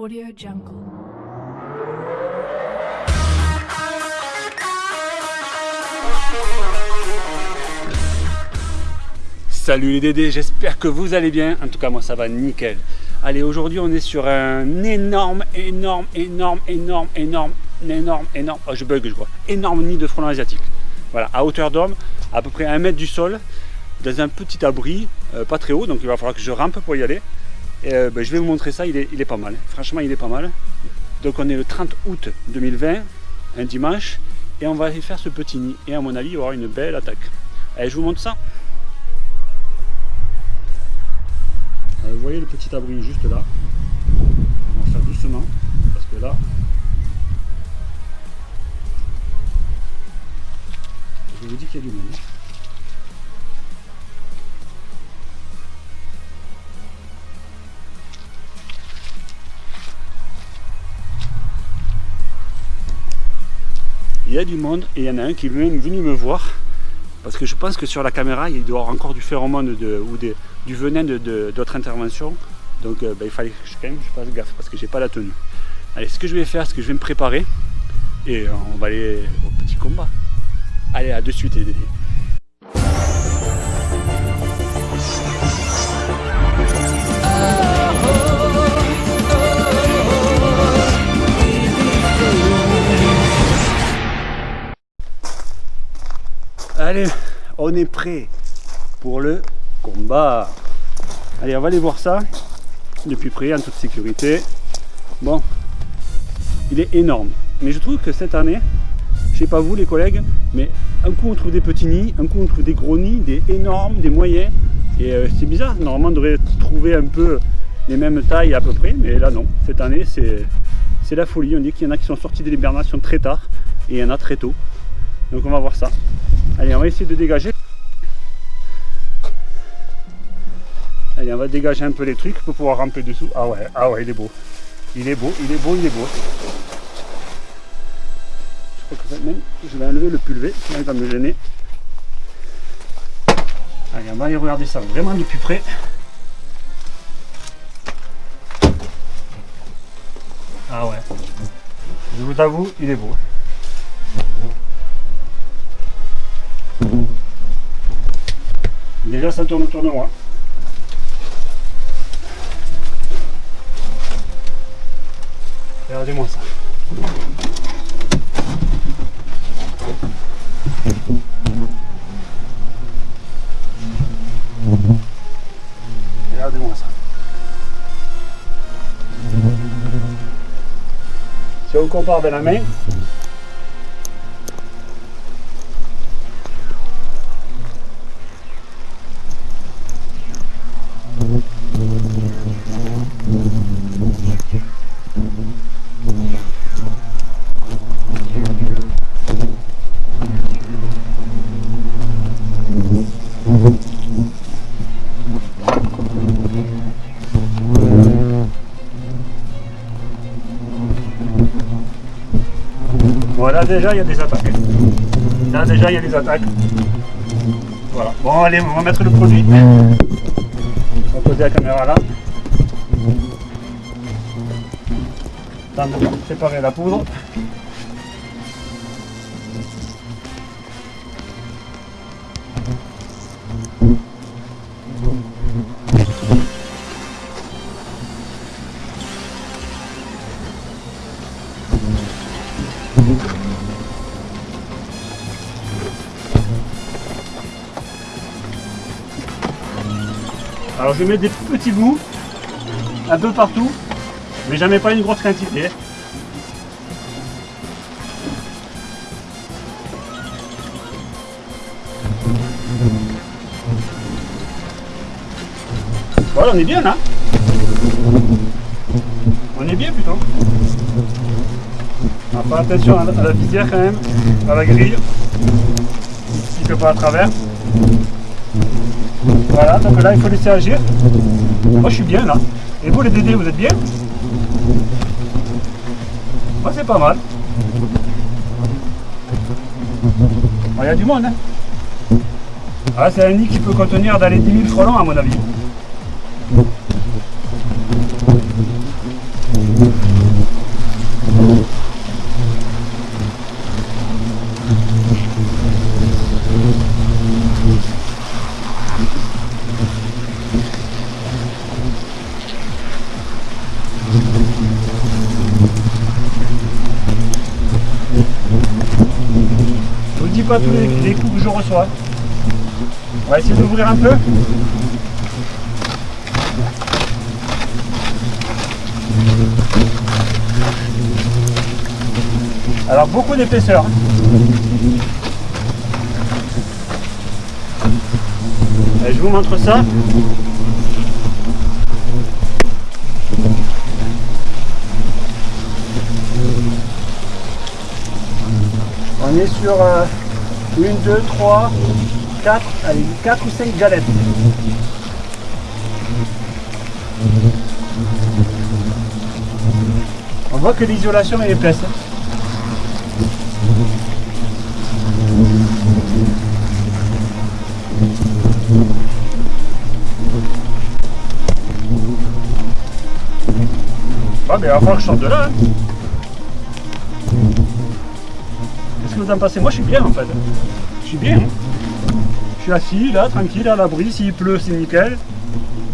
Audio Jungle. Salut les Dédés, j'espère que vous allez bien. En tout cas, moi ça va nickel. Allez, aujourd'hui on est sur un énorme, énorme, énorme, énorme, énorme, énorme, énorme, oh, je bug je crois, énorme nid de frelons asiatique. Voilà, à hauteur d'homme, à peu près un mètre du sol, dans un petit abri, euh, pas très haut, donc il va falloir que je rampe pour y aller. Euh, ben, je vais vous montrer ça, il est, pas mal. Franchement, il est pas mal. Donc on est le 30 août 2020, un dimanche, et on va aller faire ce petit nid. Et à mon avis, il y aura une belle attaque. Allez, je vous montre ça. Euh, vous voyez le petit abri juste là. On va faire doucement, parce que là, je vous dis qu'il y a du monde. Il y a du monde et il y en a un qui est même venu me voir. Parce que je pense que sur la caméra il doit y avoir encore du phéromone de, ou du venin d'autres interventions. Donc euh, ben, il fallait que je, quand même je fasse gaffe parce que j'ai pas la tenue. Allez ce que je vais faire c'est que je vais me préparer et on va aller au petit combat. Allez à de suite les Allez, on est prêt pour le combat. Allez, on va aller voir ça depuis près, en toute sécurité. Bon, il est énorme. Mais je trouve que cette année, je sais pas vous les collègues, mais un coup on trouve des petits nids, un coup on trouve des gros nids, des énormes, des moyens. Et euh, c'est bizarre, normalement on devrait trouver un peu les mêmes tailles à peu près, mais là non. Cette année c'est la folie. On dit qu'il y en a qui sont sortis de l'hibernation très tard et il y en a très tôt. Donc on va voir ça. Allez, on va essayer de dégager. Allez, on va dégager un peu les trucs pour pouvoir ramper dessous. Ah ouais, ah ouais, il est beau. Il est beau, il est beau, il est beau. Je crois que même, je vais enlever le pulvé, il va me gêner. Allez, on va aller regarder ça vraiment de plus près. Ah ouais. Je vous avoue, il est beau. Déjà ça tourne autour de moi. Regardez-moi ça. Regardez-moi ça. Si on compare avec la main, Voilà, déjà il y a des attaques. Là déjà il y a des attaques. Voilà. Bon allez, on va mettre le produit. On va poser la caméra là. Temps de préparer la poudre. Alors je mets des petits bouts un peu partout, mais jamais pas une grosse quantité. Voilà, on est bien là. On est bien plutôt. On va faire attention à la, visière quand même, à la grille. Il ne peut pas à travers. Voilà, donc là il faut laisser agir. Moi je suis bien là. Et vous les Dédés, vous êtes bien? Moi c'est pas mal. Il y a du monde hein Ah c'est un nid qui peut contenir dans les 10 000 frelons à mon avis. Tous les, coups que je reçois. On va essayer d'ouvrir un peu. Alors beaucoup d'épaisseur. je vous montre ça. On est sur 1, 2, 3, 4, allez, 4 ou 5 galettes. On voit que l'isolation est épaisse. Ah mais falloir que je sorte de là. Hein. En pensez Moi je suis bien en fait. Je suis bien. Je suis assis là, tranquille, à l'abri. S'il pleut, c'est nickel.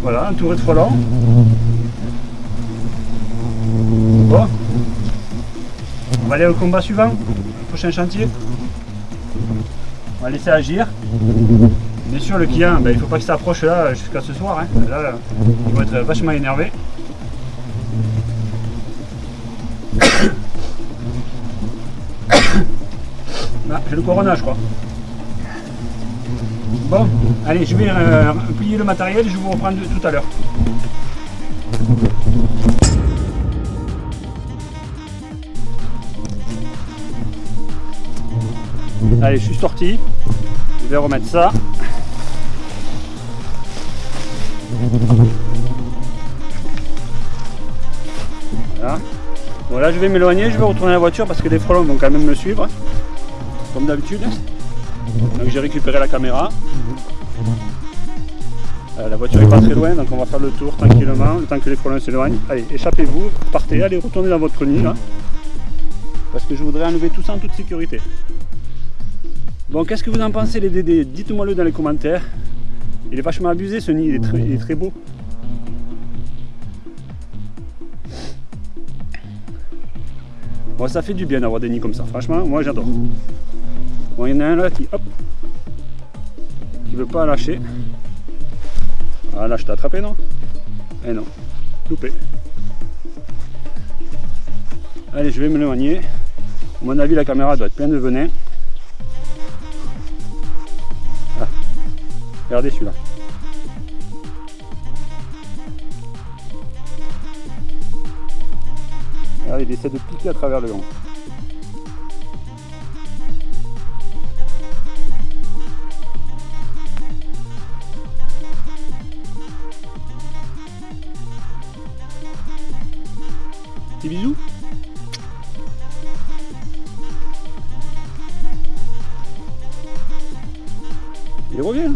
Voilà, entouré de frelons. Bon. On va aller au combat suivant, prochain chantier. On va laisser agir. Bien sûr, le client, ben, il faut pas qu'il s'approche là jusqu'à ce soir. Hein. Là, il va être vachement énervé. J'ai le corona, je crois. Bon, allez, je vais euh, plier le matériel et je vous reprends tout à l'heure. Allez, je suis sorti. Je vais remettre ça. Voilà. Bon là je vais m'éloigner, je vais retourner à la voiture parce que les frelons vont quand même me suivre. Comme d'habitude. Donc j'ai récupéré la caméra. Euh, la voiture est pas très loin, donc on va faire le tour tranquillement, le temps que les frelons s'éloignent. Allez, échappez-vous, partez, allez retournez dans votre nid là. Parce que je voudrais enlever tout ça en toute sécurité. Bon, qu'est-ce que vous en pensez les Dédés? Dites-moi le dans les commentaires. Il est vachement abusé ce nid, il est très, beau. Bon, ça fait du bien d'avoir des nids comme ça, franchement, moi j'adore. Bon, il y en a un là qui, hop, qui veut pas lâcher. Ah là, je t'ai attrapé, non? Eh non, loupé. Allez, je vais me l'éloigner. À mon avis, la caméra doit être pleine de venin. Regardez celui-là. Regardez, il essaie de piquer à travers le gant. Il revient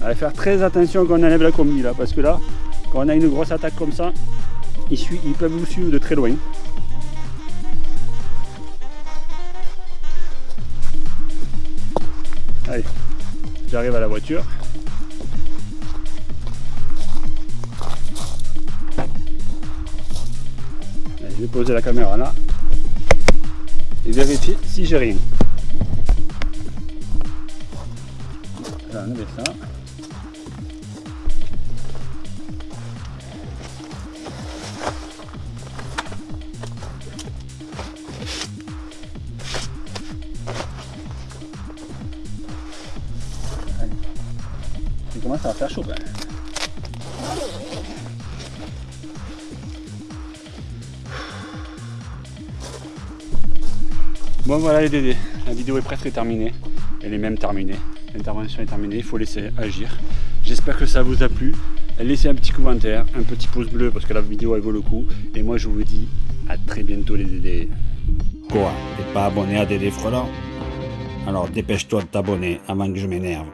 Allez faire très attention quand on enlève la combi là, parce que là, quand on a une grosse attaque comme ça, ils, ils peuvent vous suivre de très loin. Allez, j'arrive à la voiture. je vais poser la caméra là et vérifier si j'ai rien. Voilà, ça. ça va faire chaud Bon voilà les dédés, la vidéo est presque terminée. Elle est même terminée. L'intervention est terminée, il faut laisser agir. J'espère que ça vous a plu. Laissez un petit commentaire, un petit pouce bleu parce que la vidéo elle vaut le coup. Et moi je vous dis à très bientôt les dédés. Quoi T'es pas abonné à Dédé Frelant Alors dépêche-toi de t'abonner avant que je m'énerve.